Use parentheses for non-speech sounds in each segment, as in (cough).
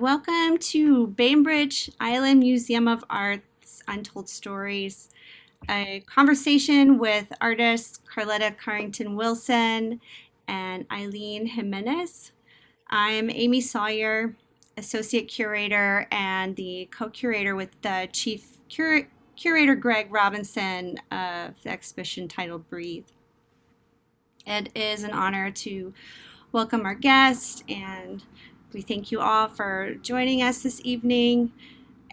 Welcome to Bainbridge Island Museum of Art's Untold Stories, a conversation with artists Carletta Carrington Wilson and Eileen Jimenez. I'm Amy Sawyer, Associate Curator and the co-curator with the Chief Cur Curator Greg Robinson of the exhibition titled Breathe. It is an honor to welcome our guest and we thank you all for joining us this evening.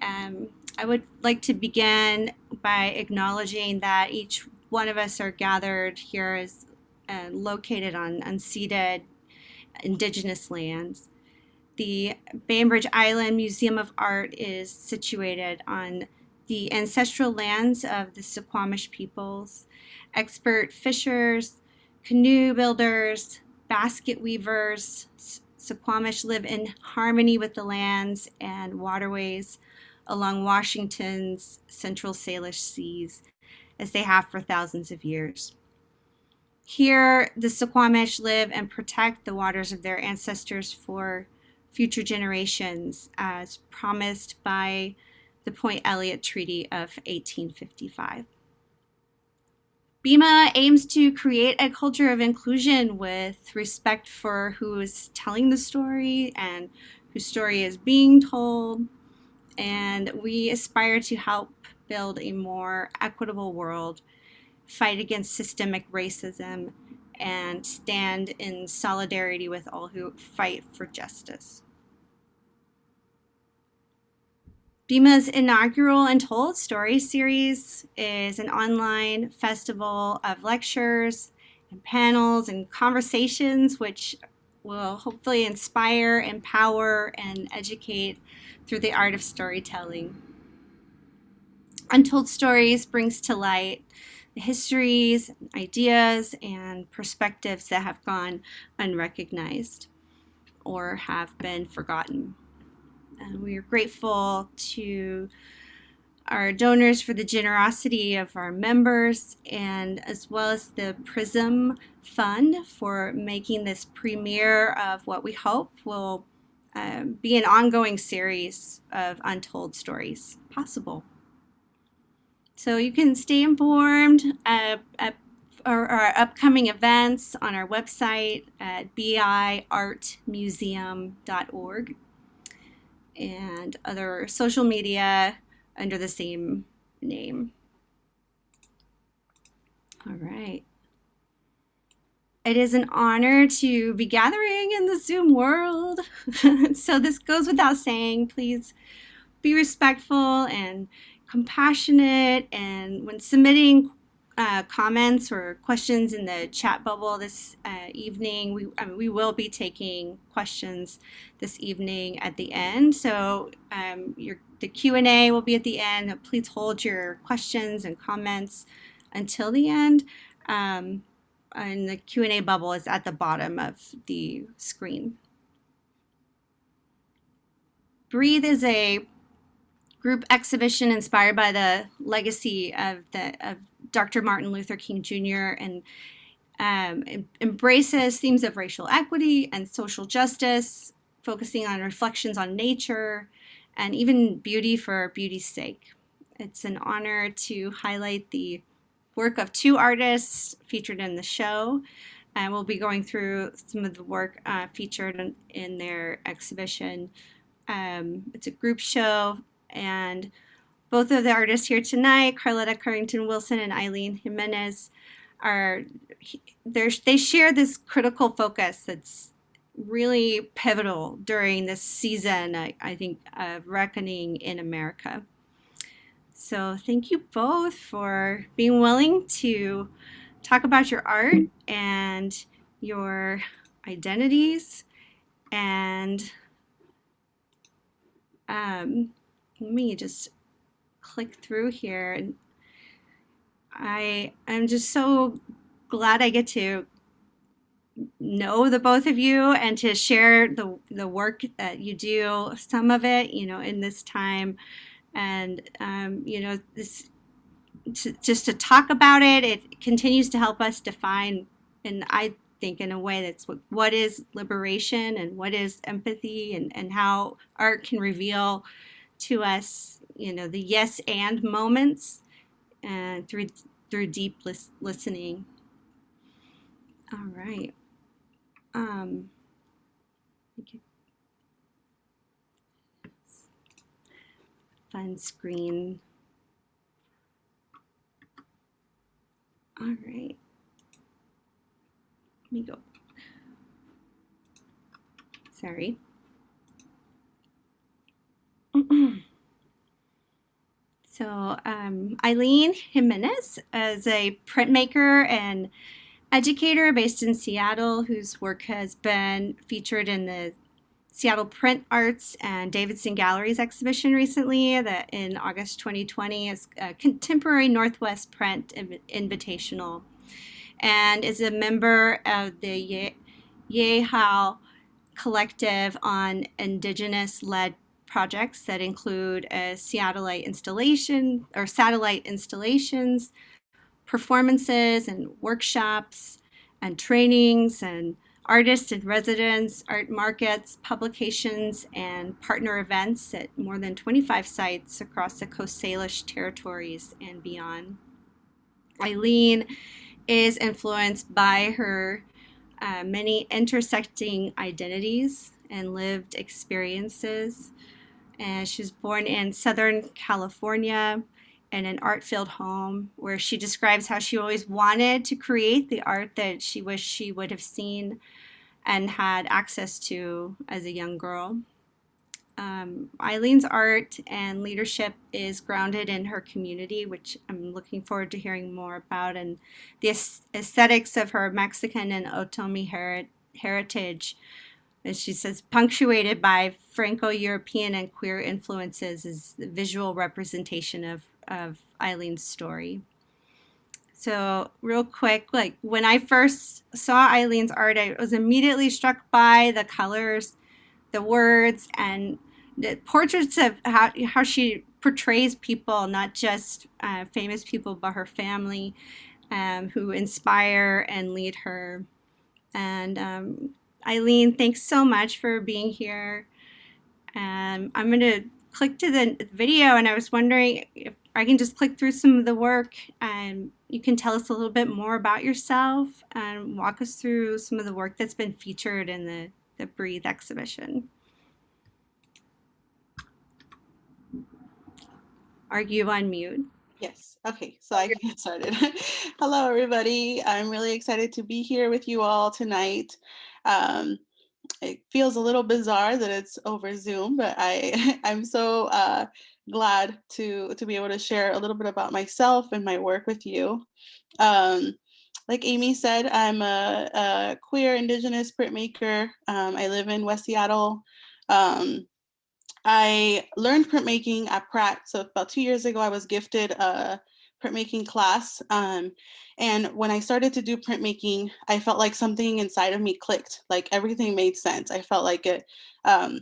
Um, I would like to begin by acknowledging that each one of us are gathered here is uh, located on unceded indigenous lands. The Bainbridge Island Museum of Art is situated on the ancestral lands of the Suquamish peoples. Expert fishers, canoe builders, basket weavers, Suquamish live in harmony with the lands and waterways along Washington's central Salish seas, as they have for thousands of years. Here, the Suquamish live and protect the waters of their ancestors for future generations, as promised by the Point Elliott Treaty of 1855. BIMA aims to create a culture of inclusion with respect for who is telling the story and whose story is being told. And we aspire to help build a more equitable world, fight against systemic racism, and stand in solidarity with all who fight for justice. BIMA's inaugural Untold Story series is an online festival of lectures and panels and conversations which will hopefully inspire, empower, and educate through the art of storytelling. Untold Stories brings to light the histories, ideas, and perspectives that have gone unrecognized or have been forgotten. And we are grateful to our donors for the generosity of our members and as well as the PRISM Fund for making this premiere of what we hope will um, be an ongoing series of untold stories possible. So you can stay informed uh, our, upcoming events on our website at biartmuseum.org and other social media under the same name. All right. It is an honor to be gathering in the Zoom world. (laughs) so this goes without saying, please be respectful and compassionate and when submitting uh, comments or questions in the chat bubble this uh, evening. We, I mean, we will be taking questions this evening at the end. So um, your, the Q&A will be at the end. Please hold your questions and comments until the end. Um, and the Q&A bubble is at the bottom of the screen. Breathe is a group exhibition inspired by the legacy of the of Dr. Martin Luther King Jr. and um, embraces themes of racial equity and social justice, focusing on reflections on nature and even beauty for beauty's sake. It's an honor to highlight the work of two artists featured in the show. And we'll be going through some of the work uh, featured in, in, their exhibition. Um, it's a group show and both of the artists here tonight, Carletta Carrington Wilson and Eileen Jimenez, are they share this critical focus that's really pivotal during this season, I, I think, of reckoning in America. So thank you both for being willing to talk about your art and your identities and um, let me just click through here and I I'm just so glad I get to know the both of you and to share the the work that you do some of it you know in this time. And um, you know this to, just to talk about it it continues to help us define and I think, in a way that's what, what is liberation and what is empathy and, and how art can reveal to us, you know, the yes and moments and through through deep lis- listening. All right. Um, fun screen. All right. Let me go. Sorry. So um, Eileen Jimenez is a printmaker and educator based in Seattle whose work has been featured in the Seattle Print Arts and Davidson Galleries exhibition recently that in August 2020 is a contemporary Northwest Print Invitational and is a member of the Ye- Yehaw collective on indigenous led projects that include a satellite installation or satellite installations, performances and workshops and trainings and artists and residents, art markets, publications, and partner events at more than 25 sites across the Coast Salish territories and beyond. Eileen is influenced by her uh, many intersecting identities and lived experiences. And she was born in Southern California in an art filled home where she describes how she always wanted to create the art that she wished she would have seen and had access to as a young girl. Um, Eileen's art and leadership is grounded in her community, which I'm looking forward to hearing more about, and the aesthetics of her Mexican and Otomi her heritage. As she says, punctuated by Franco European and queer influences, is the visual representation of of Eileen's story. So, real quick, like when I first saw Eileen's art, I was immediately struck by the colors, the words, and the portraits of how, how she portrays people, not just uh, famous people, but her family, um, who inspire and lead her. And um, Eileen, thanks so much for being here. Um, I'm going to click to the video, and I was wondering if I can just click through some of the work and you can tell us a little bit more about yourself and walk us through some of the work that's been featured in the, the Breathe exhibition. Are you on mute? Yes. Okay, so I can get started. (laughs) Hello, everybody. I'm really excited to be here with you all tonight. Um, it feels a little bizarre that it's over Zoom, but I (laughs) I'm so uh, glad to to be able to share a little bit about myself and my work with you. Um, like Amy said, I'm a, a queer Indigenous printmaker. Um, I live in West Seattle. Um, I learned printmaking at Pratt. So about two years ago, I was gifted a printmaking class. Um, and when I started to do printmaking, I felt like something inside of me clicked. Like everything made sense. I felt like it. Um,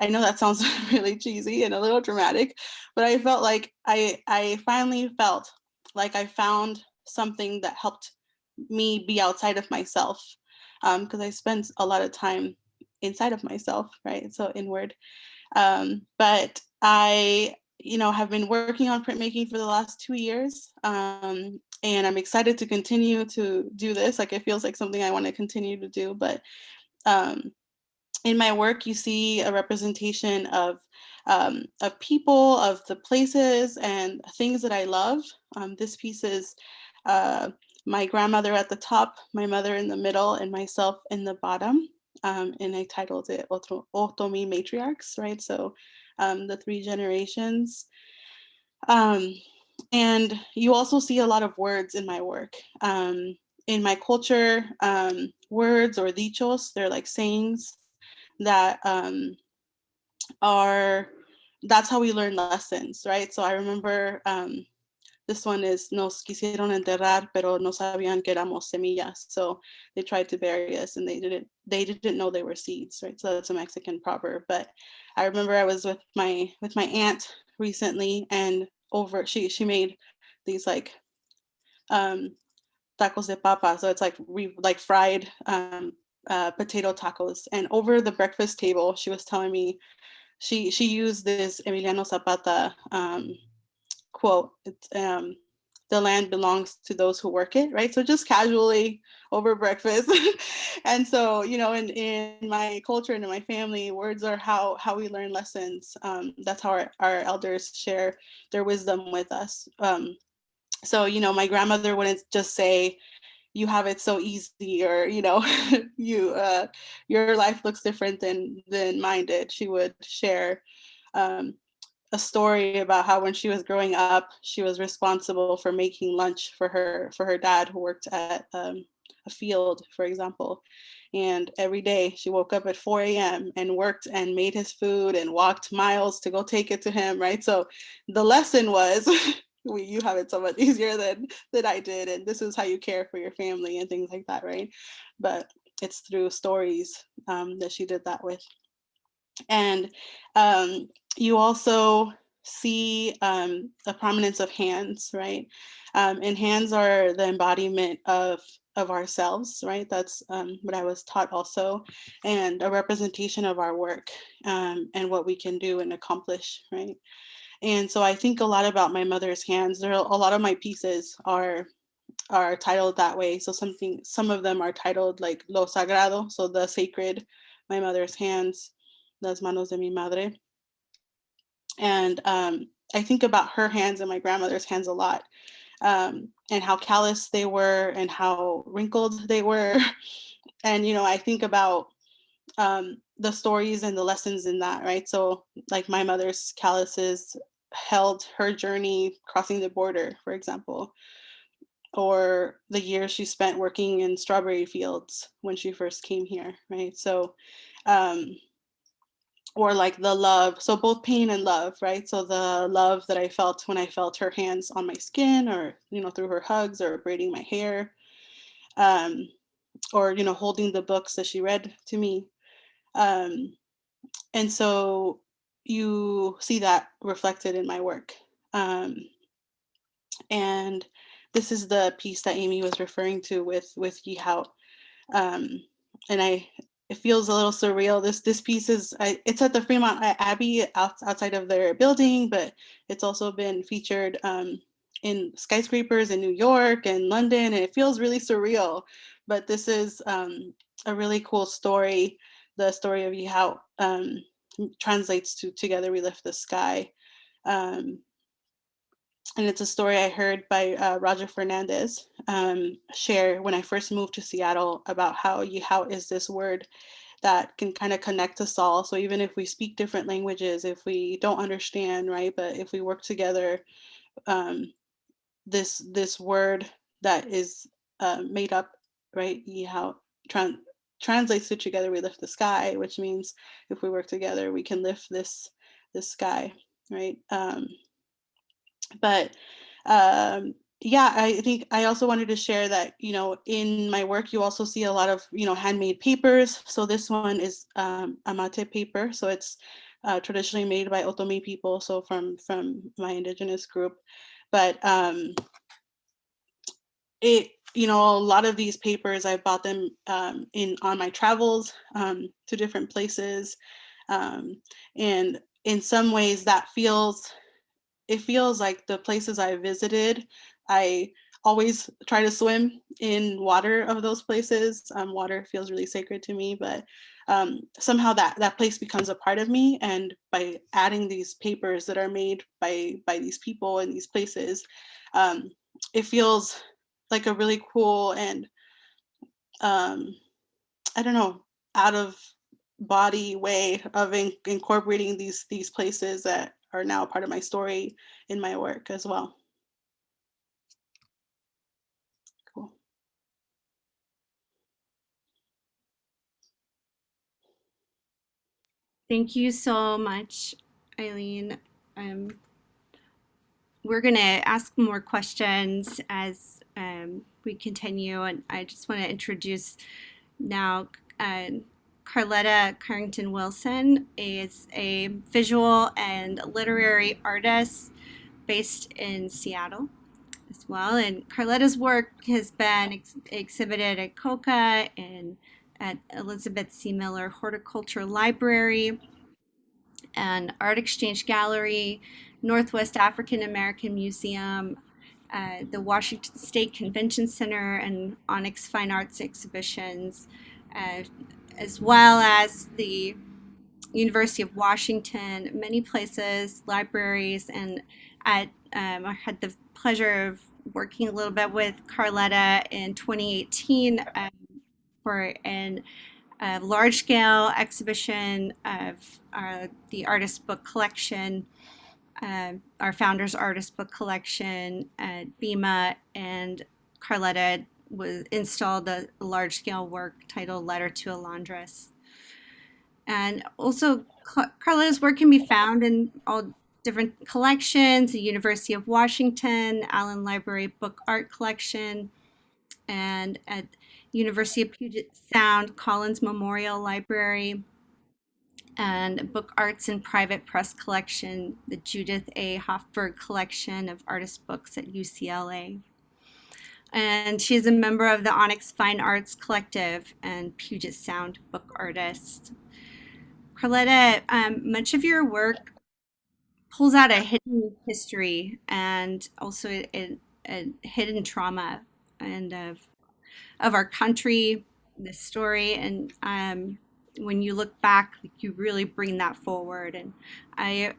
I know that sounds (laughs) really cheesy and a little dramatic, but I felt like I I finally felt like I found something that helped me be outside of myself because um, I spent a lot of time inside of myself, right? So inward. Um, but I, you know, have been working on printmaking for the last two years. Um, and I'm excited to continue to do this. Like it feels like something I want to continue to do. But um, in my work, you see a representation of um, of people, of the places and things that I love. Um, this piece is uh, my grandmother at the top, my mother in the middle, and myself in the bottom um, and I titled it Otomi Matriarchs, right? So um, the three generations. Um, and you also see a lot of words in my work. Um, in my culture, um, words or dichos, they're like sayings that um, are, that's how we learn lessons, right? So I remember this one is nos quisieron enterrar, pero no sabían que éramos semillas. So they tried to bury us and they didn't they didn't know they were seeds, right? So that's a Mexican proverb. But I remember I was with my with my aunt recently and over she she made these like um tacos de papa. So it's like we like fried um, uh, potato tacos. And over the breakfast table, she was telling me she she used this Emiliano Zapata um, quote. Um, the land belongs to those who work it, right? So just casually over breakfast. (laughs) and so, you know, in, in my culture and in my family, words are how how we learn lessons. Um, that's how our, our elders share their wisdom with us. Um, so, you know, my grandmother wouldn't just say, you have it so easy or you know (laughs) you uh your life looks different than than mine did she would share um a story about how when she was growing up, she was responsible for making lunch for her for her dad who worked at um, a field, for example. And every day she woke up at 4 a.m. and worked and made his food and walked miles to go take it to him, right? So the lesson was (laughs) we, you have it so much (laughs) easier than than I did, and this is how you care for your family and things like that, right? But it's through stories um, that she did that with. And um, you also see um, prominence of hands, right? Um, and hands are the embodiment of of ourselves, right? That's um, what I was taught also, and a representation of our work um, and what we can do and accomplish, right? And so I think a lot about my mother's hands. There are a lot of my pieces are are titled that way. So something, some of them are titled like Lo Sagrado, so the sacred, my mother's hands, las manos de mi madre. And um, I think about her hands and my grandmother's hands a lot um, and how callous they were and how wrinkled they were. (laughs) and, you know, I think about um, the stories and the lessons in that, right? So like my mother's calluses held her journey crossing the border, for example, or the years she spent working in strawberry fields when she first came here, right? So um, or like the love so both pain and love right? So the love that i felt when i felt her hands on my skin or you know through her hugs or braiding my hair um, or you know holding the books that she read to me. Um, and so you see that reflected in my work. Um, and this is the piece that amy was referring to with with Yehaw. Um, and i it feels a little surreal. This this piece is I, it's at the Fremont Abbey out, outside of their building, but it's also been featured um, in skyscrapers in New York and London, and it feels really surreal. But this is um, a really cool story. The story of how um, translates to "Together We Lift the Sky," um, and it's a story I heard by uh, Roger Fernandes um, share when I first moved to Seattle about how Yehaw is this word that can kind of connect us all. So even if we speak different languages, if we don't understand, right, but if we work together, um, this this word that is uh, made up, right, Yehaw tran translates to together we lift the sky, which means if we work together, we can lift this this sky, right? Um, but um, yeah, I think I also wanted to share that, you know, in my work, you also see a lot of, you know, handmade papers. So this one is um, amate paper. So it's uh, traditionally made by Otomi people, so from, from my indigenous group. But um, it, you know, a lot of these papers, I bought them um, in on my travels um, to different places. Um, and in some ways that feels it feels like the places I visited, I always try to swim in water of those places. Um, water feels really sacred to me, but um, somehow that that place becomes a part of me. And by adding these papers that are made by by these people in these places, um, it feels like a really cool and um, I don't know out of body way of in incorporating these these places that are now part of my story in my work as well. Cool. Thank you so much, Eileen. Um, we're going to ask more questions as um, we continue, and I just want to introduce now uh, Carletta Carrington Wilson is a visual and literary artist based in Seattle. as well. And Carletta's work has been ex- exhibited at COCA and at Elisabeth C. Miller Horticulture Library and Art Exchange Gallery, Northwest African American Museum, uh, the Washington State Convention Center, and Onyx Fine Arts exhibitions, uh, as well as the University of Washington, many places, libraries, and at um, I had the pleasure of working a little bit with Carletta in 2018 um, for an a large scale exhibition of uh, the artist book collection, uh, our founder's artist book collection at BIMA, and Carletta was installed a large scale work titled Letter to a Laundress. And also, Carletta's work can be found in all different collections the University of Washington, Allen Library Book Art Collection, and at University of Puget Sound Collins Memorial Library, and Book Arts and Private Press Collection, the Judith A. Hoffberg Collection of Artist Books at UCLA. And she is a member of the Onyx Fine Arts Collective and Puget Sound Book Artist. Carletta, um, much of your work pulls out a hidden history and also a, a hidden trauma and of of our country, this story, and um, when you look back, you really bring that forward. And I,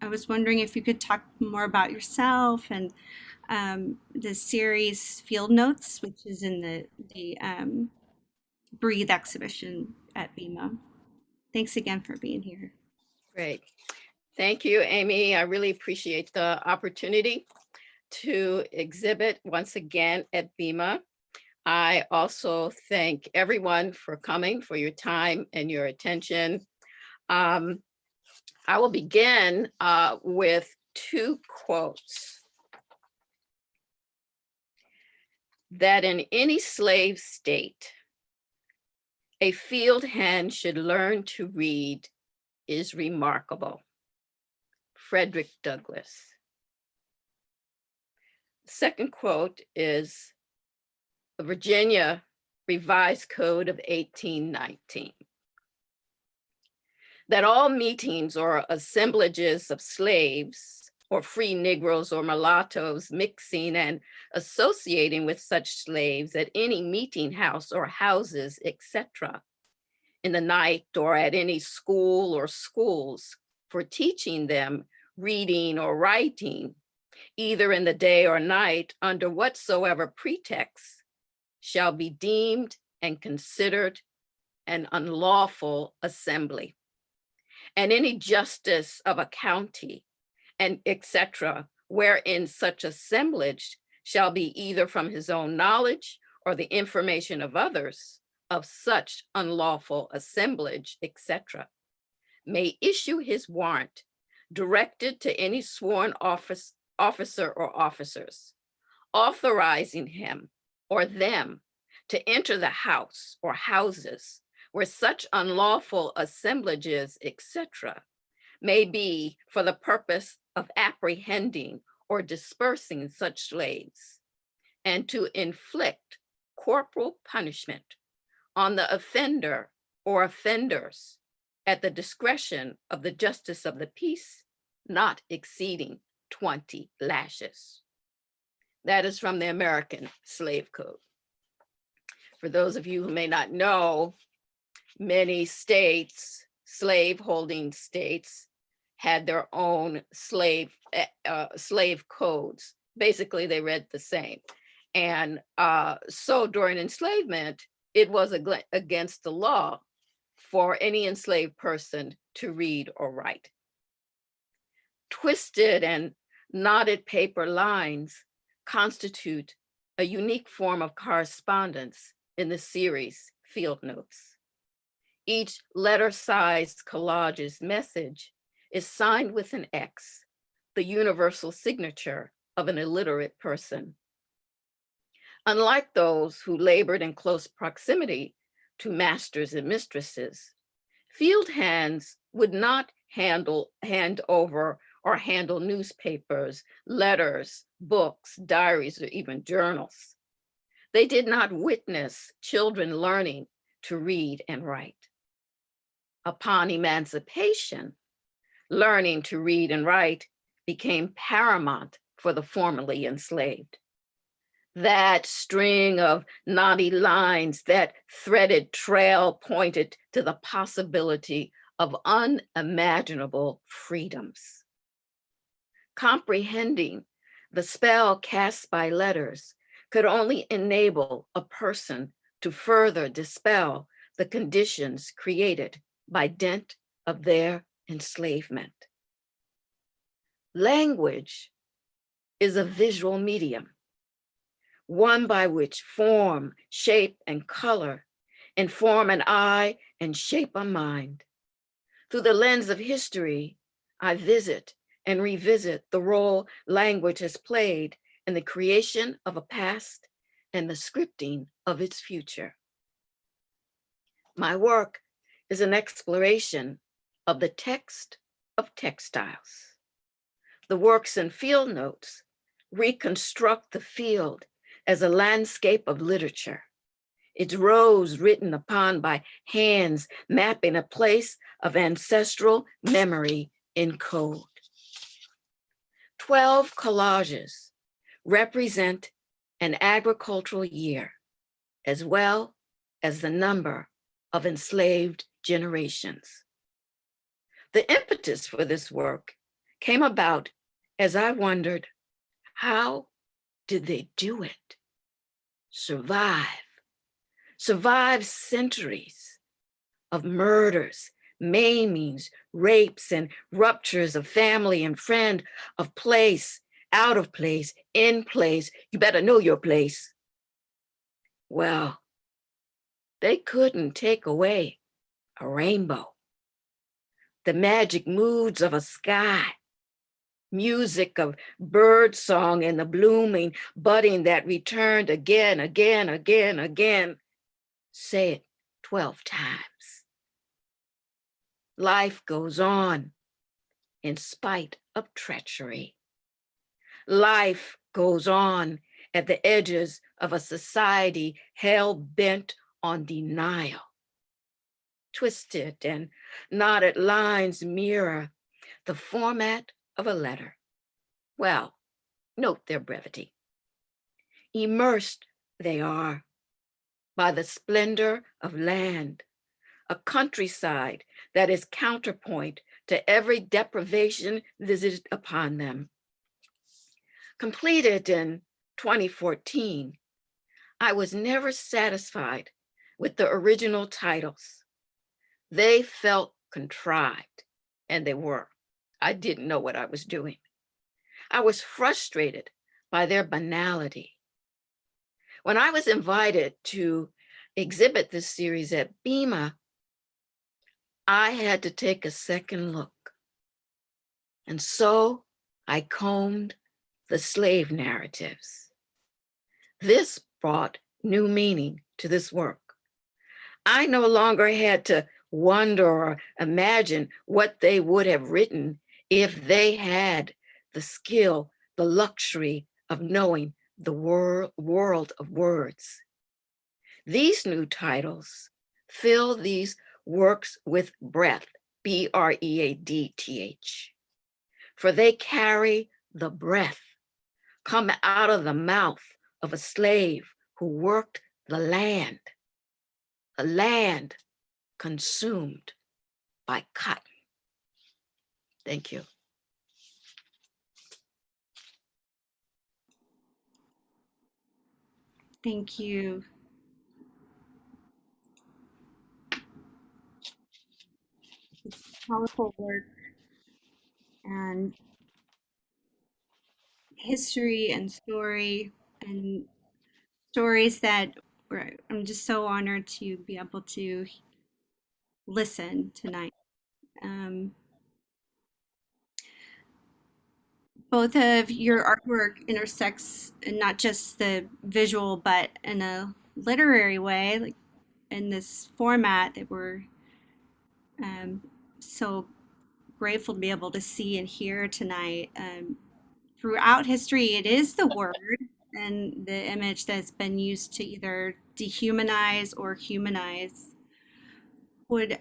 I was wondering if you could talk more about yourself and um, the series Field Notes, which is in the the um, Breathe exhibition at BIMA. Thanks again for being here. Great. Thank you, Amy. I really appreciate the opportunity to exhibit once again at BIMA. I also thank everyone for coming, for your time and your attention. Um, I will begin uh, with two quotes. That in any slave state, a field hand should learn to read is remarkable. Frederick Douglass. Second quote is the Virginia Revised Code of 1819. That all meetings or assemblages of slaves or free Negroes or mulattoes mixing and associating with such slaves at any meeting house or houses, etc., in the night or at any school or schools for teaching them reading or writing, either in the day or night under whatsoever pretext shall be deemed and considered an unlawful assembly. And any justice of a county and etc., wherein such assemblage shall be either from his own knowledge or the information of others of such unlawful assemblage, etc., may issue his warrant directed to any sworn office, officer or officers, authorizing him or them to enter the house or houses where such unlawful assemblages, etc., may be for the purpose of apprehending or dispersing such slaves, and to inflict corporal punishment on the offender or offenders at the discretion of the justice of the peace, not exceeding 20 lashes. That is from the American Slave Code. For those of you who may not know, many states, slave holding states, had their own slave eh, uh, slave codes. Basically, they read the same. And uh, so during enslavement, it was against the law for any enslaved person to read or write. Twisted and knotted paper lines constitute a unique form of correspondence in the series Field Notes. Each letter-sized collage's message is signed with an X, the universal signature of an illiterate person. Unlike those who labored in close proximity to masters and mistresses, field hands would not handle, hand over or handle newspapers, letters, books, diaries, or even journals. They did not witness children learning to read and write. Upon emancipation, learning to read and write became paramount for the formerly enslaved. That string of knotty lines, that threaded trail pointed to the possibility of unimaginable freedoms. Comprehending the spell cast by letters could only enable a person to further dispel the conditions created by dint of their enslavement. Language is a visual medium, one by which form, shape, and color inform an eye and shape a mind. Through the lens of history, I visit and revisit the role language has played in the creation of a past and the scripting of its future. My work is an exploration of the text of textiles. The works and field notes reconstruct the field as a landscape of literature. Its rows written upon by hands mapping a place of ancestral memory in code. 12 collages represent an agricultural year, as well as the number of enslaved generations. The impetus for this work came about as I wondered, how did they do it? Survive, survive centuries of murders, maimings, rapes, and ruptures of family and friend, of place, out of place, in place. You better know your place. Well, they couldn't take away a rainbow, the magic moods of a sky, music of bird song and the blooming budding that returned again, again, again, again. Say it 12 times. Life goes on in spite of treachery. Life goes on at the edges of a society hell bent on denial. Twisted and knotted lines mirror the format of a letter. Well, note their brevity. Immersed they are by the splendor of land, a countryside that is counterpoint to every deprivation visited upon them. Completed in 2014, I was never satisfied with the original titles. They felt contrived, and they were. I didn't know what I was doing. I was frustrated by their banality. When I was invited to exhibit this series at BIMA, I had to take a second look. And so I combed the slave narratives. This brought new meaning to this work. I no longer had to wonder or imagine what they would have written if they had the skill, the luxury of knowing the wor world of words. These new titles fill these works with breath, B-R-E-A-D-T-H, for they carry the breath come out of the mouth of a slave who worked the land, a land consumed by cotton. Thank you. Thank you. Powerful work and history and story and stories that I'm just so honored to be able to listen tonight. Um, both of your artwork intersects in not just the visual, but in a literary way, like in this format that we're um, so grateful to be able to see and hear tonight. Um, throughout history, it is the word and the image that's been used to either dehumanize or humanize. Would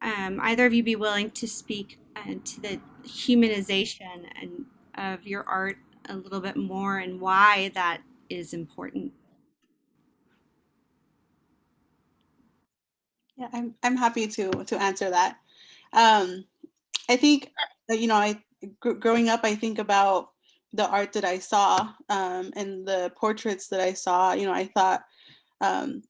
um, either of you be willing to speak uh, to the humanization and of your art a little bit more and why that is important? Yeah, I'm I'm happy to to answer that. Um, I think uh, you know, I gr- growing up, I think about the art that I saw um, and the portraits that I saw. You know, I thought, um,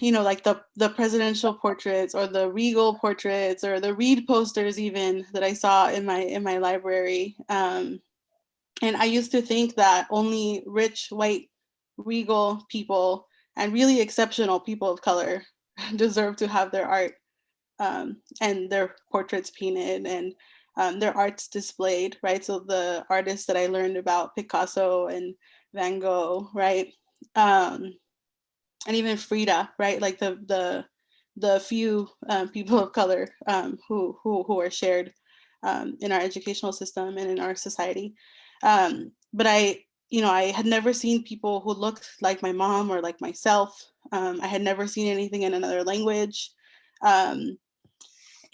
you know, like the the presidential portraits or the regal portraits or the Reed posters, even that I saw in my in my library. Um, and I used to think that only rich white regal people and really exceptional people of color (laughs) deserve to have their art um, and their portraits painted and um, their arts displayed, right? So the artists that I learned about, Picasso and Van Gogh, right? Um, and even Frida, right? Like the the the few um, people of color um, who who who are shared um, in our educational system and in our society. Um, but I, you know, I had never seen people who looked like my mom or like myself. Um, I had never seen anything in another language. Um,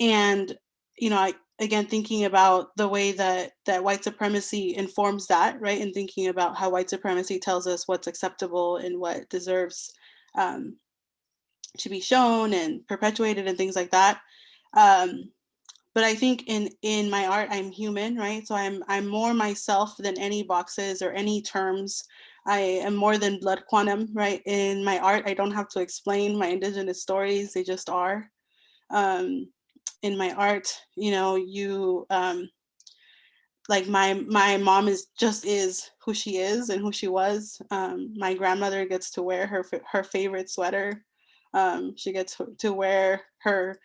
and, you know, I, again, thinking about the way that, that white supremacy informs that, right? And thinking about how white supremacy tells us what's acceptable and what deserves um, to be shown and perpetuated and things like that. Um, but I think in in my art, I'm human, right? So I'm I'm more myself than any boxes or any terms. I am more than blood quantum, right? In my art, I don't have to explain my indigenous stories; they just are. Um, in my art, you know, you um, like my my mom is just is who she is and who she was. Um, my grandmother gets to wear her her favorite sweater. Um, she gets to wear her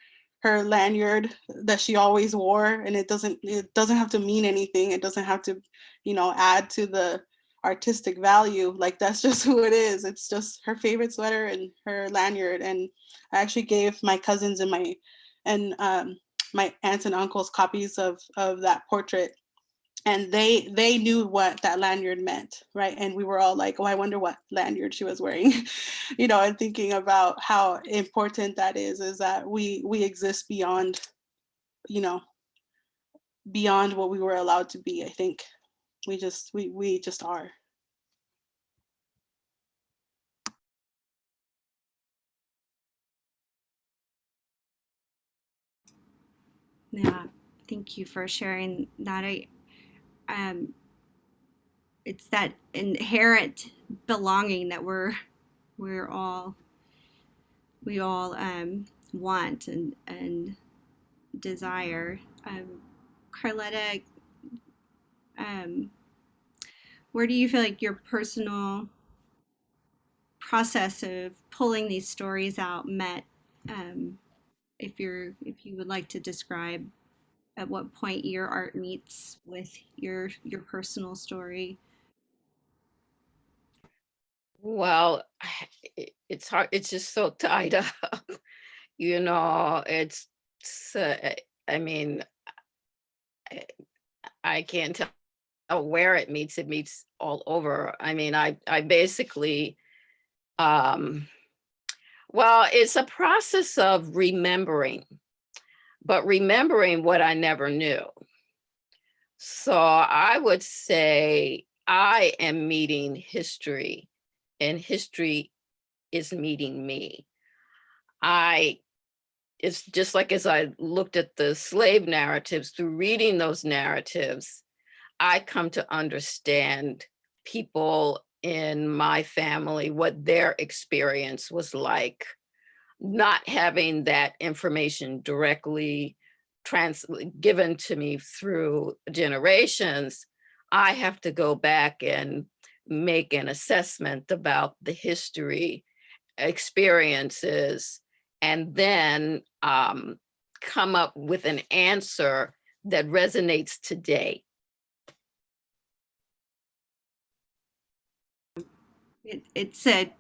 her lanyard that she always wore and it doesn't it doesn't have to mean anything it doesn't have to you know add to the artistic value like that's (laughs) just who it is it's just her favorite sweater and her lanyard and i actually gave my cousins and my and um, my aunts and uncles copies of of that portrait and they they knew what that lanyard meant right? And we were all like oh i wonder what lanyard she was wearing. (laughs) You know and thinking about how important that is is that we we exist beyond you know beyond what we were allowed to be i think. We just we we just are. Yeah, thank you for sharing that. I um, it's that inherent belonging that we're we're all we all um, want and and desire. Um, Carletta, um, where do you feel like your personal process of pulling these stories out met? Um, if you're if you would like to describe at what point your art meets with your your personal story Well, (sighs) it- it's hard. It's just so (laughs) tied up. You know, it's, s- uh, I mean, I I can't tell where it meets. It meets all over. I mean, I, I basically, um, well, it's a process of remembering, but remembering what I never knew. So I would say I am meeting history and history is meeting me. I, it's just like as I looked at the slave narratives, through reading those narratives, I come to understand people in my family, what their experience was like, not having that information directly trans given to me through generations, I have to go back and make an assessment about the history, experiences, and then um, come up with an answer that resonates today. it, it's a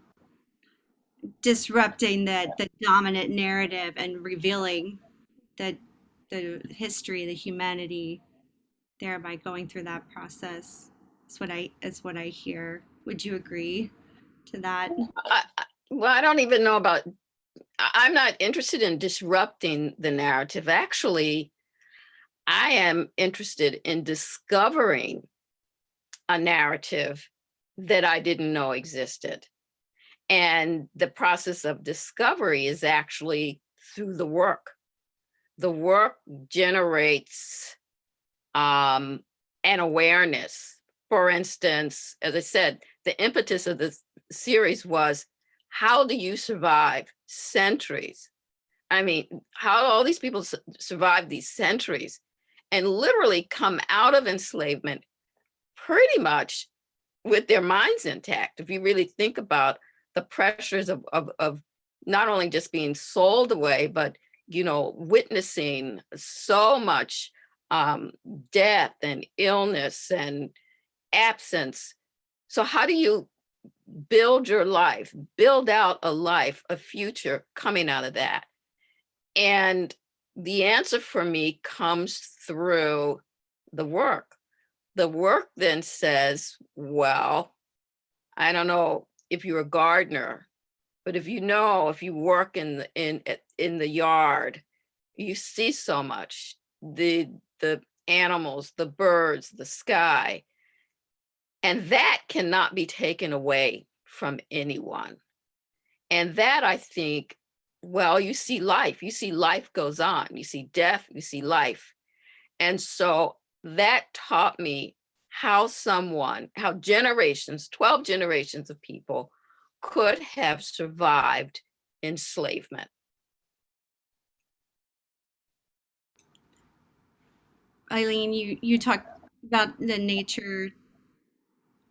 disrupting the the dominant narrative and revealing the the history, the humanity there by going through that process. That's what I is what I hear. Would you agree to that? I- well, I don't even know about, I'm not interested in disrupting the narrative. Actually, I am interested in discovering a narrative that I didn't know existed. And the process of discovery is actually through the work. The work generates um, an awareness. For instance, as I said, the impetus of this series was how do you survive centuries? I mean, how do all these people su- survive these centuries and literally come out of enslavement pretty much with their minds intact. If you really think about the pressures of, of, of not only just being sold away, but, you know, witnessing so much um, death and illness and absence. So how do you build your life, build out a life, a future coming out of that? And the answer for me comes through the work. The work then says, well, I don't know if you're a gardener, but if you know, if you work in the, in in the yard, you see so much the the animals, the birds, the sky, and that cannot be taken away from anyone. And that I think, well, you see life, you see life goes on, you see death, you see life. And so that taught me how someone, how generations, 12 generations of people could have survived enslavement. Eileen, you you talked about the nature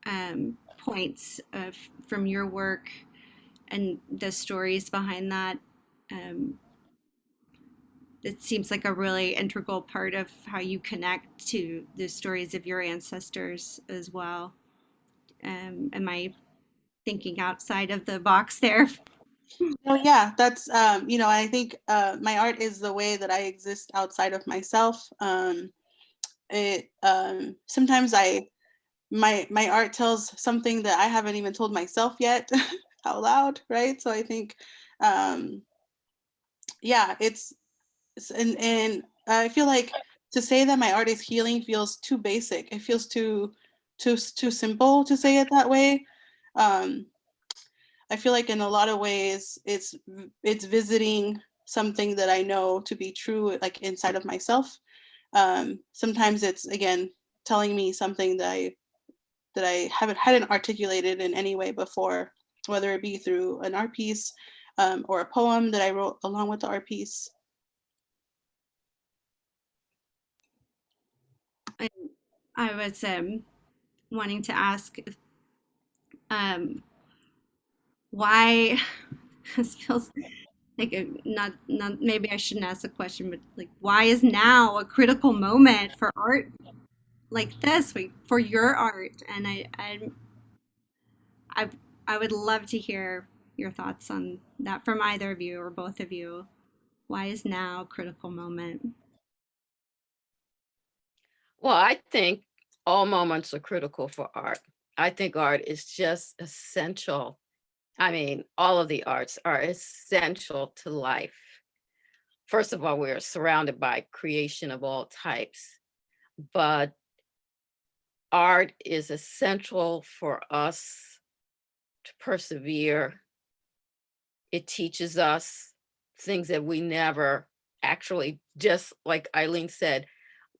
um, points of from your work and the stories behind that. Um, it seems like a really integral part of how you connect to the stories of your ancestors as well. Um, am I thinking outside of the box there? Oh yeah, that's um, you know, I think uh, my art is the way that I exist outside of myself. Um, it um, sometimes I my my art tells something that I haven't even told myself yet (laughs) out loud, right? So I think um, yeah, it's it's- and and I feel like to say that my art is healing feels too basic. It feels too too too simple to say it that way. Um, I feel like in a lot of ways it's it's visiting something that I know to be true like inside of myself. Um, sometimes it's again telling me something that I that I haven't hadn't articulated in any way before, whether it be through an art piece um, or a poem that I wrote along with the art piece. I was um, wanting to ask um, why (laughs) this feels like a, not not maybe I shouldn't ask the question, but like why is now a critical moment for art like this for your art? And I I I I would love to hear your thoughts on that from either of you or both of you. Why is now a critical moment? Well, I think all moments are critical for art. I think art is just essential. I mean, all of the arts are essential to life. First of all, we're surrounded by creation of all types, but art is essential for us to persevere. It teaches us things that we never actually, just like Eileen said,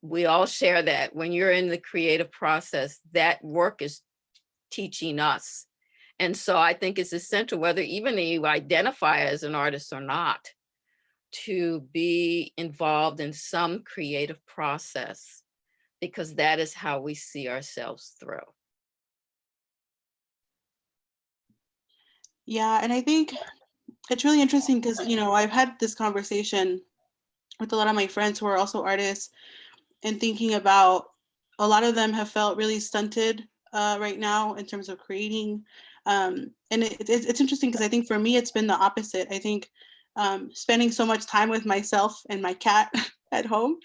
we all share that when you're in the creative process, that work is teaching us. And so I think it's essential, whether even you identify as an artist or not, to be involved in some creative process, because that is how we see ourselves through. Yeah, and I think it's really interesting because you know I've had this conversation with a lot of my friends who are also artists and thinking about a lot of them have felt really stunted uh, right now in terms of creating. Um, and it, it's it's interesting because I think for me it's been the opposite. I think um, spending so much time with myself and my cat (laughs) at home.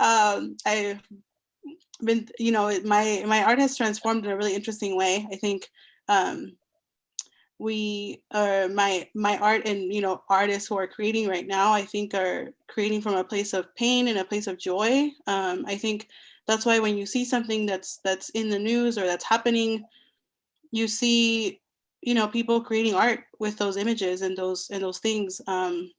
Um, I've been, you know, my my art has transformed in a really interesting way. I think um, we uh my my art and you know artists who are creating right now i think are creating from a place of pain and a place of joy. Um i think that's why when you see something that's that's in the news or that's happening you see you know people creating art with those images and those and those things. Um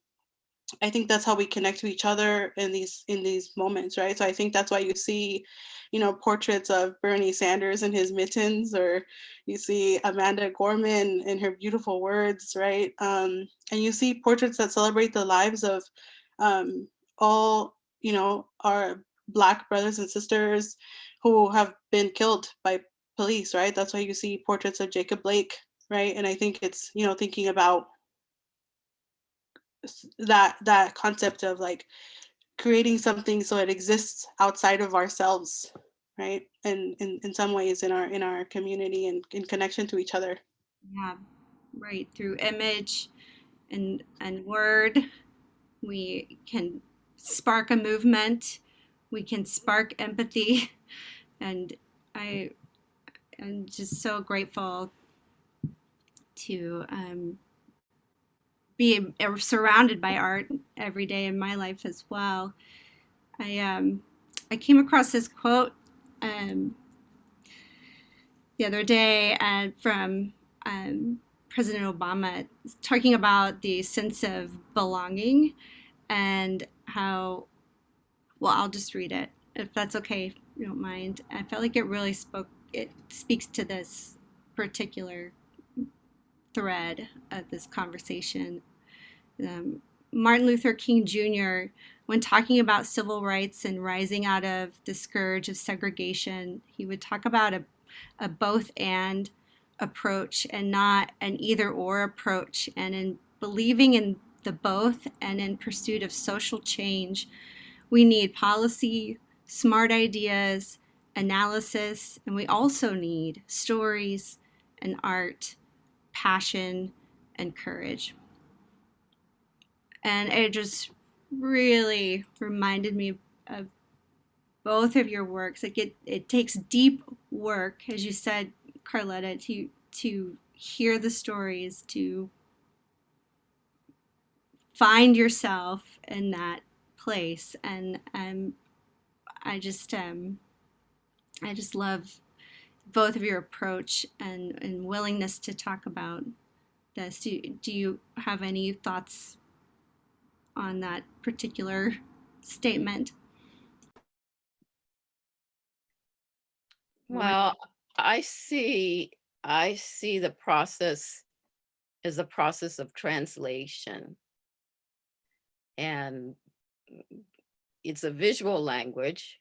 I think that's how we connect to each other in these in these moments, right? So I think that's why you see, you know, portraits of Bernie Sanders in his mittens, or you see Amanda Gorman in her beautiful words, right? Um, and you see portraits that celebrate the lives of um, all, you know, our Black brothers and sisters who have been killed by police, right? That's why you see portraits of Jacob Blake, right? And I think it's, you know, thinking about that that concept of like creating something so it exists outside of ourselves right and in, in some ways in our in our community and in connection to each other Yeah, right. Through image and and word, we can spark a movement. We can spark empathy, (laughs) and I am just so grateful to um, be uh, surrounded by art every day in my life as well. I um, I came across this quote um, the other day uh, from um, President Obama talking about the sense of belonging and how, well, I'll just read it if that's okay, if you don't mind. I felt like it really spoke, it speaks to this particular thread of this conversation. Um, Martin Luther King Jr., when talking about civil rights and rising out of the scourge of segregation, he would talk about a, a both and approach and not an either or approach. And in believing in the both and in pursuit of social change, we need policy, smart ideas, analysis, and we also need stories and art, passion, and courage. And it just really reminded me of both of your works. Like it, it takes deep work, as you said, Carletta, to to hear the stories, to find yourself in that place. And um, I just um, I just love both of your approach and, and willingness to talk about this. Do, do you have any thoughts on that particular statement? Well, I see, I see the process as a process of translation. And it's a visual language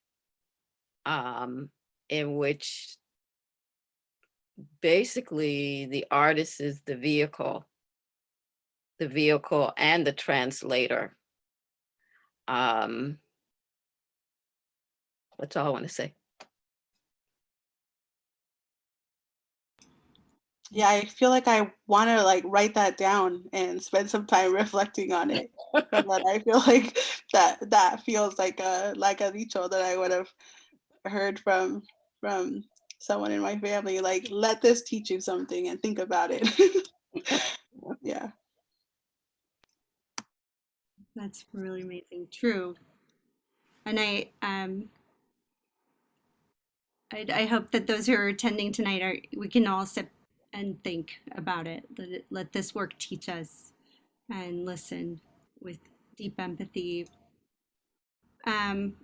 um, in which basically the artist is the vehicle, the vehicle and the translator. Um, that's all I want to say. yeah i feel like i want to like write that down and spend some time (laughs) reflecting on it but i feel like that that feels like a like a dicho that i would have heard from from someone in my family like let this teach you something and think about it (laughs) yeah That's really amazing. True. And I um I, I hope that those who are attending tonight are we can all sit and think about it. Let it let this work teach us and listen with deep empathy. Um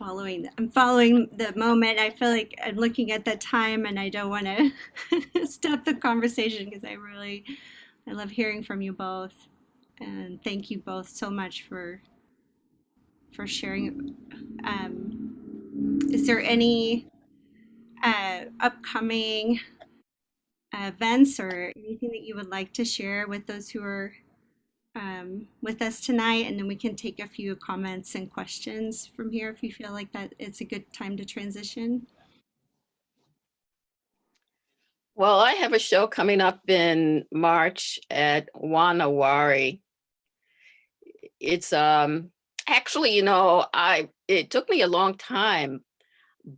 following I'm following the moment. I feel like I'm looking at the time and I don't want to (laughs) stop the conversation because I really I love hearing from you both. And thank you both so much for for sharing. Um, is there any uh, upcoming events or anything that you would like to share with those who are um, with us tonight? And then we can take a few comments and questions from here if you feel like that it's a good time to transition. Well, I have a show coming up in March at Wa Na Wari. It's um actually, you know, I it took me a long time,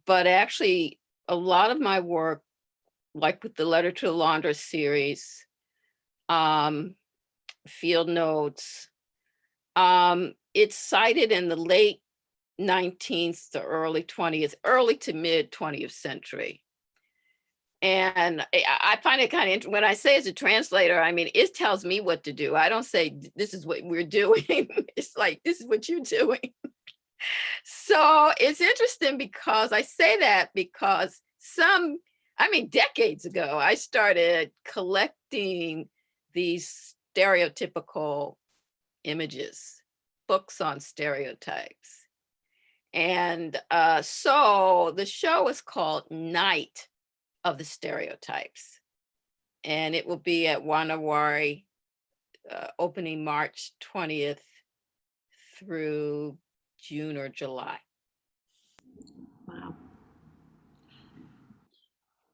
but actually a lot of my work, like with the Letter to the Laundress series, um, field notes, um, it's cited in the late 19th to early 20th, early to mid 20th century. And I find it kind of, when I say as a translator, I mean, it tells me what to do. I don't say, this is what we're doing. (laughs) It's like, this is what you're doing. (laughs) So it's interesting because I say that because some, I mean, decades ago, I started collecting these stereotypical images, books on stereotypes. And uh, so the show is called Night of the Stereotypes. And it will be at Wa Na Wari, uh, opening March 20th through June or July.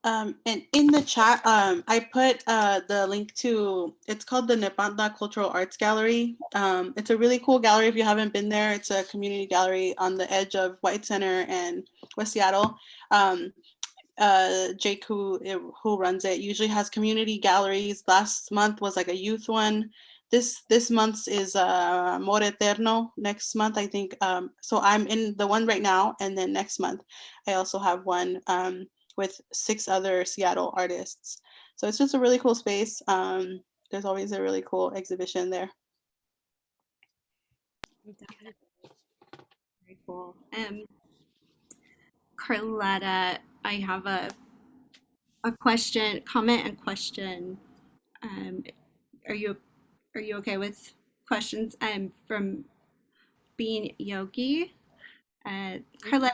Um, and in the chat, um, I put uh, the link to, it's called the Nepantla Cultural Arts Gallery. Um, it's a really cool gallery if you haven't been there. It's a community gallery on the edge of White Center and West Seattle. Um, uh, Jake, who, eh, who runs it, usually has community galleries. Last month was like a youth one. This this month's is uh, Amor Eterno. Next month, I think. Um, so I'm in the one right now, and then next month, I also have one. With six other Seattle artists. So it's just a really cool space. Um, there's always a really cool exhibition there. Very cool. Um, Carletta, I have a a question, comment and question. Um, are you are you okay with questions? Um, from Bean Yogi. Uh, Carletta,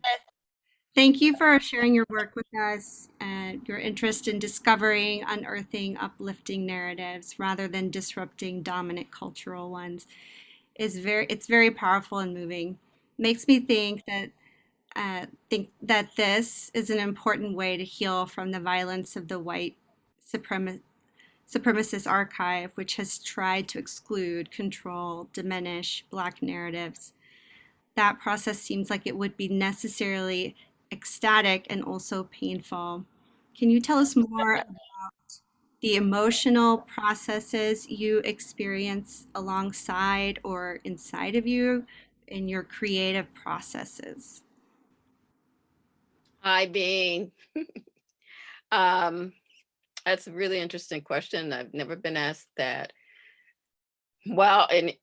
thank you for sharing your work with us and your interest in discovering, unearthing, uplifting narratives rather than disrupting dominant cultural ones. Is very it's very powerful and moving. Makes me think that uh, think that this is an important way to heal from the violence of the white suprema- supremacist archive, which has tried to exclude, control, diminish Black narratives. That process seems like it would be necessarily ecstatic and also painful. Can you tell us more about the emotional processes you experience alongside or inside of you in your creative processes? Hi, Bean. (laughs) um, that's a really interesting question. I've never been asked that. Well, and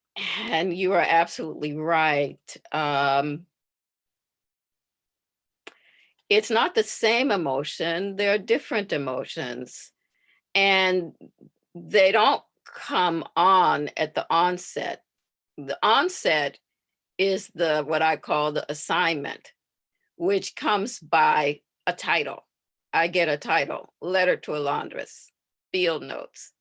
and you are absolutely right. Um, it's not the same emotion. They're different emotions, and they don't come on at the onset. The onset is the what I call the assignment which comes by a title. I get a title, letter to a laundress, field notes.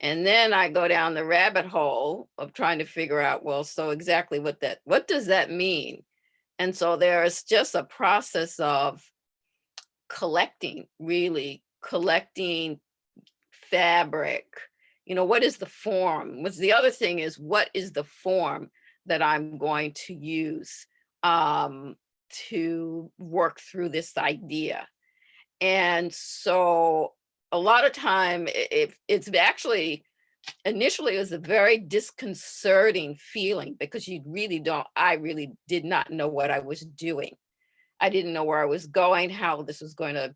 And then I go down the rabbit hole of trying to figure out, well, so exactly what that, what does that mean? And so there's just a process of collecting, really collecting fabric. You know, what is the form? What's the other thing is, what is the form that I'm going to use? Um, to work through this idea. And so a lot of time it, it's actually initially it was a very disconcerting feeling because you really don't I really did not know what I was doing. I didn't know where I was going, how this was going to,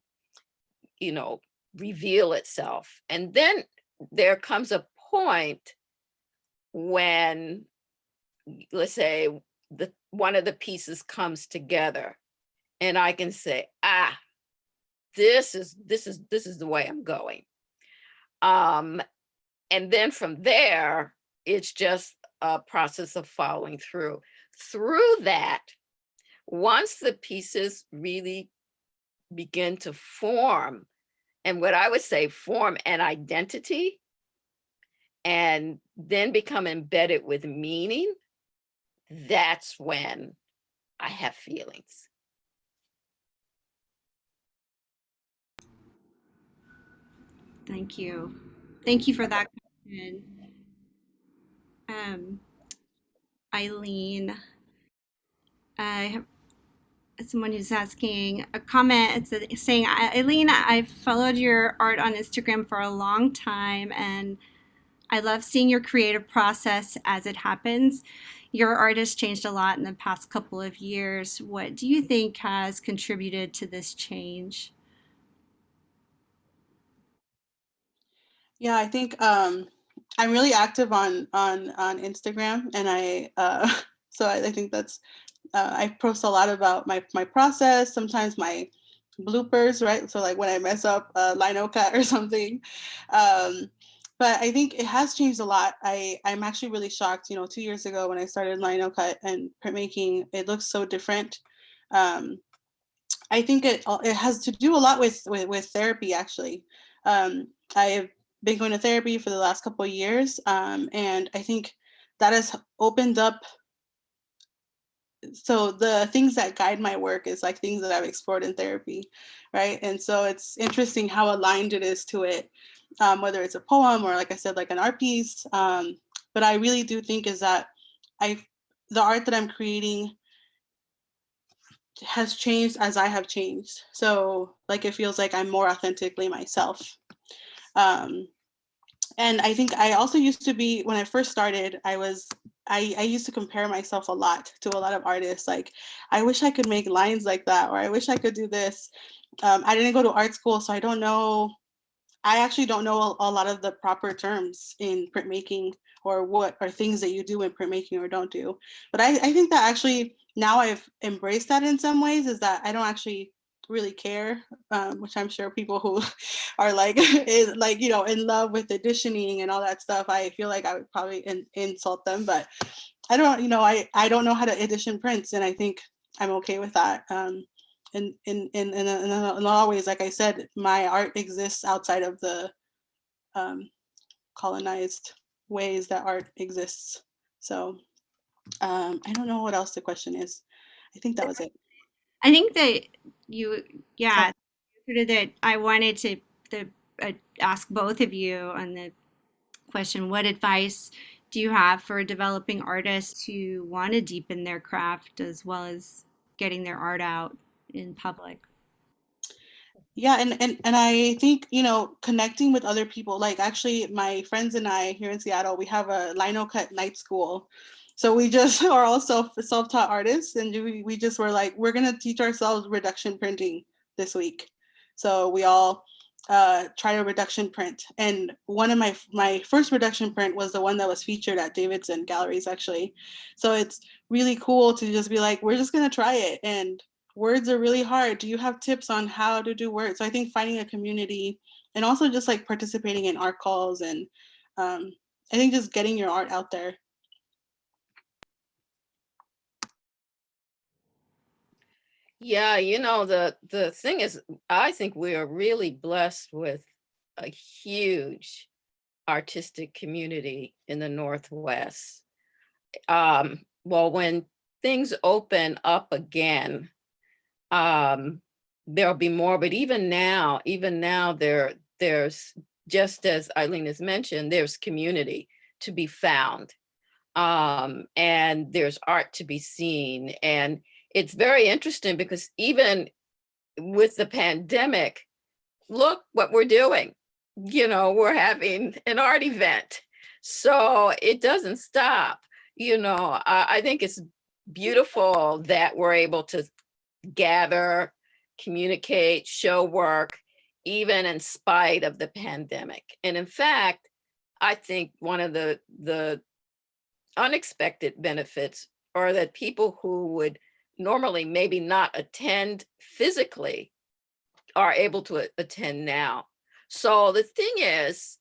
you know, reveal itself. And then there comes a point when let's say the one of the pieces comes together and I can say, ah, this is this is this is the way I'm going. Um, and then from there, it's just a process of following through. Through that, once the pieces really begin to form, and what I would say form an identity, and then become embedded with meaning, that's when I have feelings. Thank you. Thank you for that question. Um, Eileen, I have someone who's asking a comment. It's saying, Eileen, I've followed your art on Instagram for a long time and I love seeing your creative process as it happens. Your art has changed a lot in the past couple of years. What do you think has contributed to this change? Yeah, I think um, I'm really active on on on Instagram, and I uh, (laughs) so I, I think that's uh, I post a lot about my my process. Sometimes my bloopers, right? So like when I mess up a lino (laughs) cut or something. Um, but I think it has changed a lot. I I'm actually really shocked. You know, two years ago when I started lino cut and printmaking, it looks so different. Um, I think it it has to do a lot with with, with therapy actually. Um, I've been going to therapy for the last couple of years, um, and I think that has opened up. So the things that guide my work is like things that I've explored in therapy, right? And so it's interesting how aligned it is to it, um, whether it's a poem or like I said, like an art piece. Um, but I really do think is that I, the art that I'm creating has changed as I have changed. So like it feels like I'm more authentically myself. Um, and I think I also used to be when I first started, I was I, I used to compare myself a lot to a lot of artists. Like, I wish I could make lines like that, or I wish I could do this. Um, I didn't go to art school, so I don't know. I actually don't know a, a lot of the proper terms in printmaking or what are things that you do in printmaking or don't do. But I, I think that actually now I've embraced that in some ways is that I don't actually really care, um, which I'm sure people who (laughs) are like (laughs) is like you know in love with editioning and all that stuff. I feel like I would probably in, insult them, but I don't. You know, I I don't know how to edition prints, and I think I'm okay with that. Um, and in in in, in, in a lot of ways, like I said, my art exists outside of the um, colonized ways that art exists. So um, I don't know what else the question is. I think that was it. I think that you, yeah, that I wanted to the, uh, ask both of you on the question what advice do you have for developing artists who want to deepen their craft as well as getting their art out in public? Yeah, and, and and I think you know connecting with other people. Like actually, my friends and I here in Seattle, we have a lino cut night school. So we just (laughs) are all self self taught artists, and we we just were like, we're gonna teach ourselves reduction printing this week. So we all uh, try a reduction print, and one of my my first reduction print was the one that was featured at Davidson Galleries actually. So it's really cool to just be like, we're just gonna try it and words are really hard. Do you have tips on how to do words? So I think finding a community and also just like participating in art calls and um, I think just getting your art out there. Yeah, you know, the the thing is, I think we are really blessed with a huge artistic community in the Northwest. Um, well, when things open up again, um, there'll be more, but even now, even now there, there's, just as Eileen has mentioned, there's community to be found. Um, and there's art to be seen. And it's very interesting because even with the pandemic, look what we're doing. You know, we're having an art event. So it doesn't stop. You know, I, I think it's beautiful that we're able to gather, communicate, show work, even in spite of the pandemic. And in fact, I think one of the, the unexpected benefits are that people who would normally maybe not attend physically are able to attend now. So the thing is,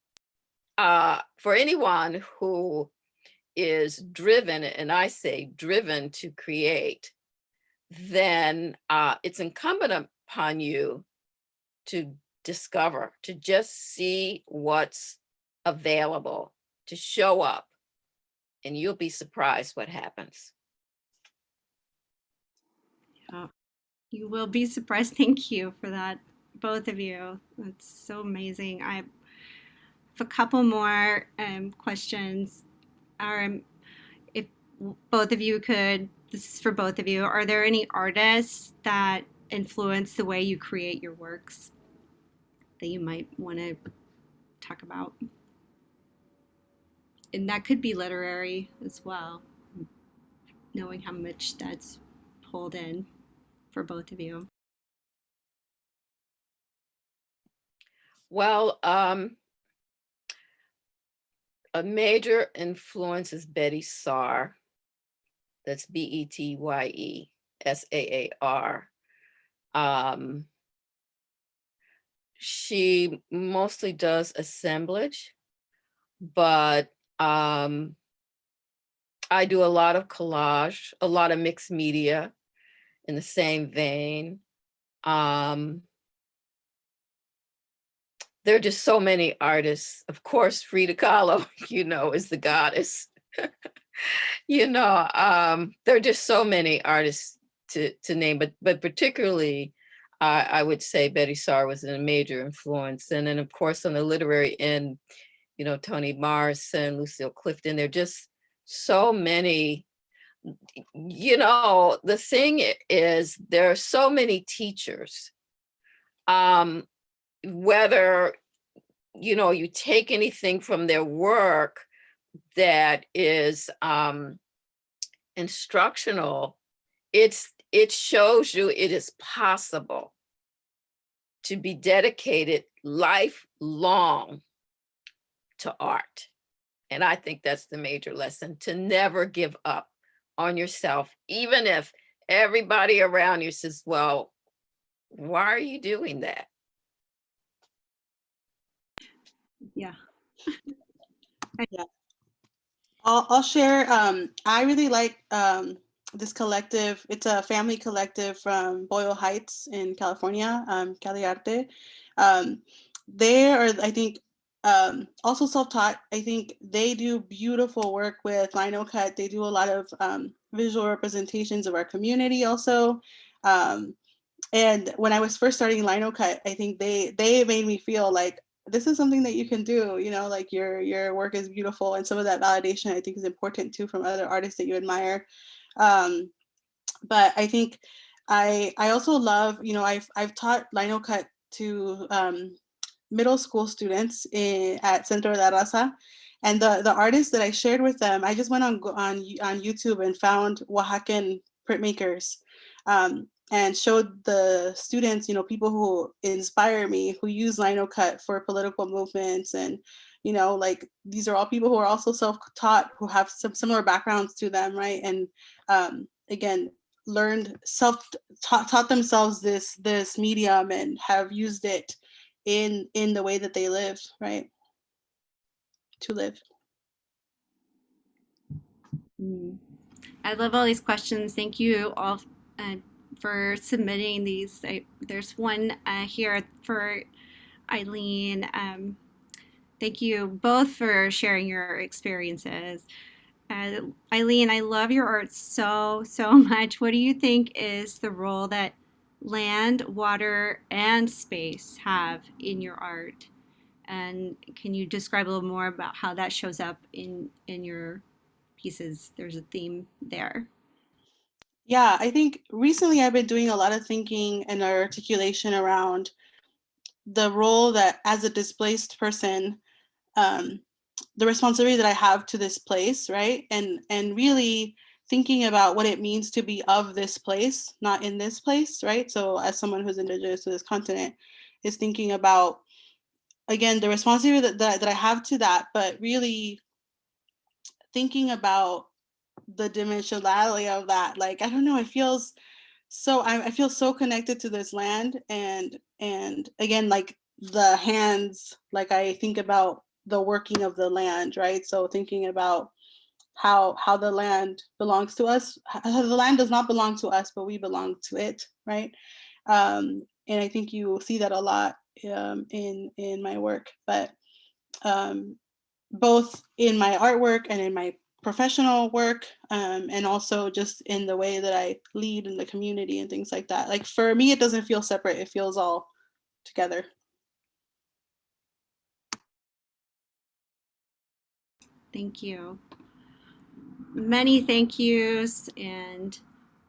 uh, for anyone who is driven, and I say driven to create, then uh, it's incumbent upon you to discover, to just see what's available, to show up, and you'll be surprised what happens. You will be surprised. (laughs) Thank you for that, both of you. That's so amazing. I have a couple more um, questions. Um, if both of you could, this is for both of you, are there any artists that influence the way you create your works that you might want to talk about? And that could be literary as well, knowing how much that's pulled in for both of you. Well, um, a major influence is Betye Saar. That's B E T Y E S A A R. Um, she mostly does assemblage, but um, I do a lot of collage, a lot of mixed media in the same vein. Um, there are just so many artists. Of course, Frida Kahlo, (laughs) you know, is the goddess. (laughs) you know, um, there are just so many artists to, to name, but but particularly, uh, I would say Betye Saar was a major influence. And then of course, on the literary end, you know, Toni Morrison, Lucille Clifton, there are just so many, you know, the thing is there are so many teachers um, whether you know you take anything from their work that is um instructional it's it shows you it is possible to be dedicated lifelong to art. And i think that's the major lesson to never give up on yourself even if everybody around you says well why are you doing that Yeah. (laughs) yeah. I'll, I'll share. Um, I really like um, this collective. It's a family collective from Boyle Heights in California, um, Cali Arte. Um, they are, I think, um, also self-taught. I think they do beautiful work with lino cut. They do a lot of um, visual representations of our community also. Um, and when I was first starting lino cut, I think they they made me feel like this is something that you can do you know like your your work is beautiful and some of that validation i think is important too from other artists that you admire um but i think i i also love you know i've i've taught lino cut to um middle school students in, at centro de la raza and the the artists that i shared with them i just went on on on youtube and found oaxacan printmakers um, and showed the students, you know, people who inspire me, who use lino cut for political movements. And, you know, like these are all people who are also self-taught, who have some similar backgrounds to them, right? And um, again, learned self taught, taught themselves this this medium and have used it in in the way that they live, right? To live. Mm. I love all these questions. Thank you all uh, for submitting these. I, there's one uh, here for Eileen. Um, thank you both for sharing your experiences. Uh, Eileen, I love your art so, so (laughs) much. What do you think is the role that land, water, and space have in your art? And can you describe a little more about how that shows up in, in your pieces? There's a theme there. Yeah, I think recently I've been doing a lot of thinking and articulation around the role that as a displaced person, um, the responsibility that I have to this place, right? And and really thinking about what it means to be of this place, not in this place, right? So as someone who's indigenous to this continent, is thinking about again the responsibility that, that, that I have to that, but really thinking about the dimensionality of that. Like, I don't know, it feels so, I, I feel so connected to this land and, and again, like the hands, like I think about the working of the land, right? So thinking about how how the land belongs to us. The land does not belong to us, but we belong to it, right? Um, and I think you see that a lot um, in in my work, but um, both in my artwork and in my professional work um, and also just in the way that I lead in the community and things like that. Like for me, it doesn't feel separate. It feels all together. Thank you. Many thank yous and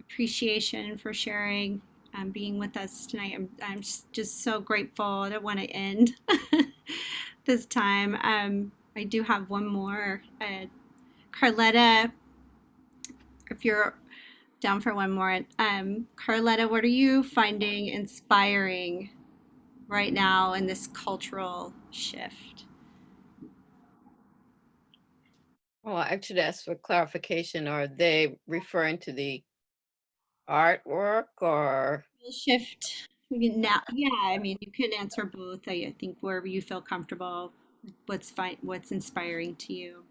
appreciation for sharing and being with us tonight. I'm, I'm just, so grateful. I don't want to end (laughs) this time. Um, I do have one more. Uh, Carletta, if you're down for one more, um, Carletta, what are you finding inspiring right now in this cultural shift? Well, I should ask for clarification. Are they referring to the artwork or? Shift you now, yeah, I mean, you can answer both. I, I think wherever you feel comfortable, what's fine, what's inspiring to you.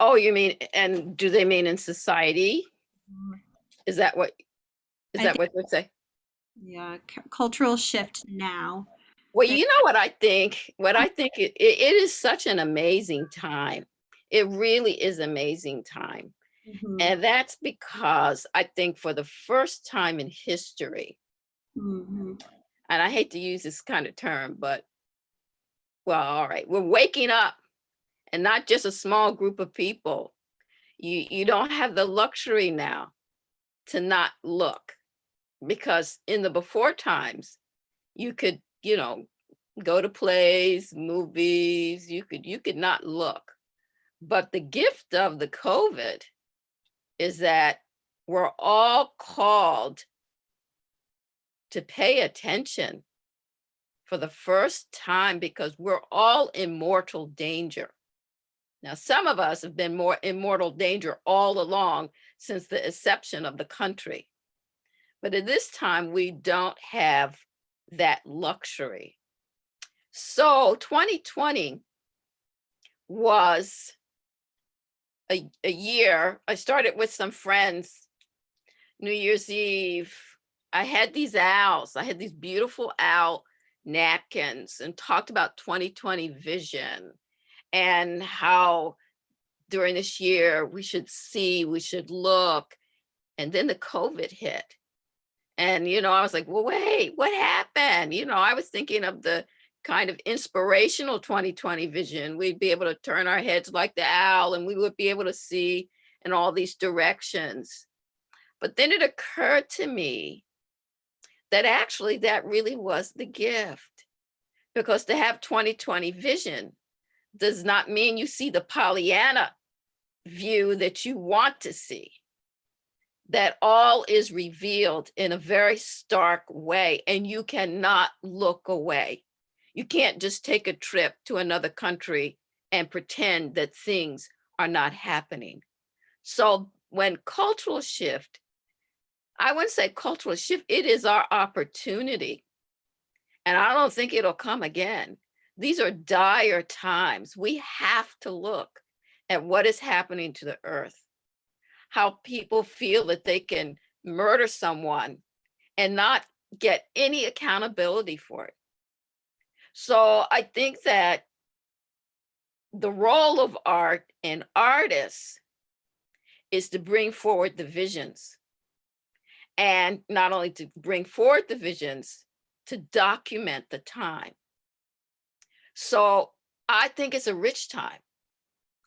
Oh, you mean, and do they mean in society? Mm-hmm. Is that what, is I that what you'd say? Yeah, cultural shift now. Well, you know what I think? What I think it, it is such an amazing time. It really is amazing time. Mhm, And that's because I think for the first time in history, mhm, and I hate to use this kind of term, but well, all right, we're waking up and not just a small group of people. You you don't have the luxury now to not look because in the before times you could, you know, go to plays, movies, you could you could not look. But the gift of the COVID is that we're all called to pay attention for the first time because we're all in mortal danger. Now, some of us have been more in mortal danger all along since the inception of the country. But at this time, we don't have that luxury. So 2020 was a, a year. I started with some friends, New Year's Eve. I had these owls. I had these beautiful owl napkins and talked about 2020 vision and how during this year we should see, we should look. And then the COVID hit. And, you know, I was like, well, wait, what happened? You know, I was thinking of the kind of inspirational 2020 vision. We'd be able to turn our heads like the owl and we would be able to see in all these directions. But then it occurred to me that actually that really was the gift. Because to have 2020 vision does not mean you see the Pollyanna view that you want to see. That all is revealed in a very stark way and you cannot look away. You can't just take a trip to another country and pretend that things are not happening. So when cultural shift, I wouldn't say cultural shift, it is our opportunity. And I don't think it'll come again. These are dire times. We have to look at what is happening to the earth, how people feel that they can murder someone and not get any accountability for it. So I think that the role of art and artists is to bring forward the visions. And not only to bring forward the visions, to document the time. So I think it's a rich time.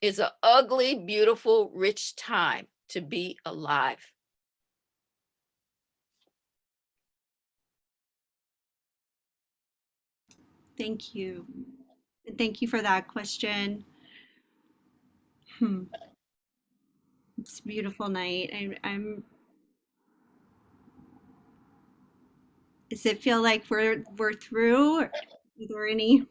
It's an ugly, beautiful, rich time to be alive. Thank you. And Thank you for that question. Hmm. It's a beautiful night. I, I'm. Does it feel like we're we're through? Are there any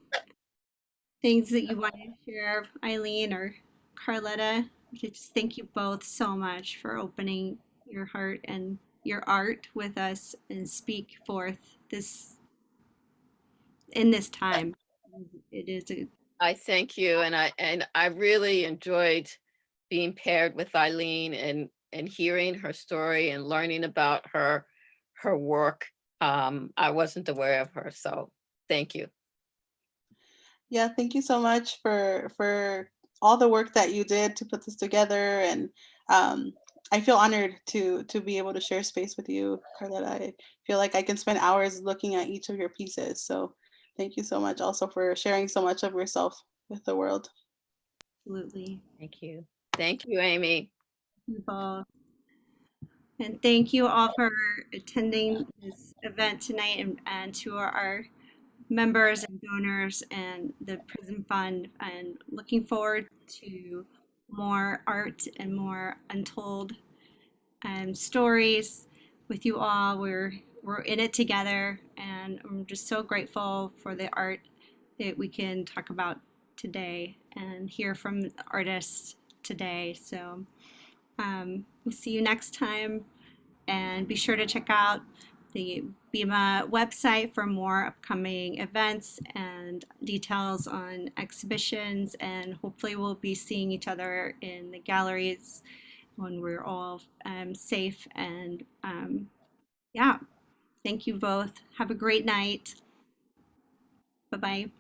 things that you want to share, Eileen or Carletta? Just thank you both so much for opening your heart and your art with us and speak forth this in this time. It is a I thank you and I and I really enjoyed being paired with Eileen and and hearing her story and learning about her her work. Um, I wasn't aware of her, so thank you. Yeah, thank you so much for for all the work that you did to put this together, and um, I feel honored to to be able to share space with you, Carletta. I feel like I can spend hours looking at each of your pieces. So thank you so much also for sharing so much of yourself with the world. Absolutely. Thank you. Thank you, Amy. you both. And thank you all for attending this event tonight and, and to our, our members and donors and the Prison Fund and looking forward to more art and more untold um, stories with you all. We're we're in it together and I'm just so grateful for the art that we can talk about today and hear from artists today. So um, we'll see you next time. And be sure to check out the BIMA website for more upcoming events and details on exhibitions. And hopefully, we'll be seeing each other in the galleries when we're all um, safe. And um, yeah, thank you both. Have a great night. Bye bye.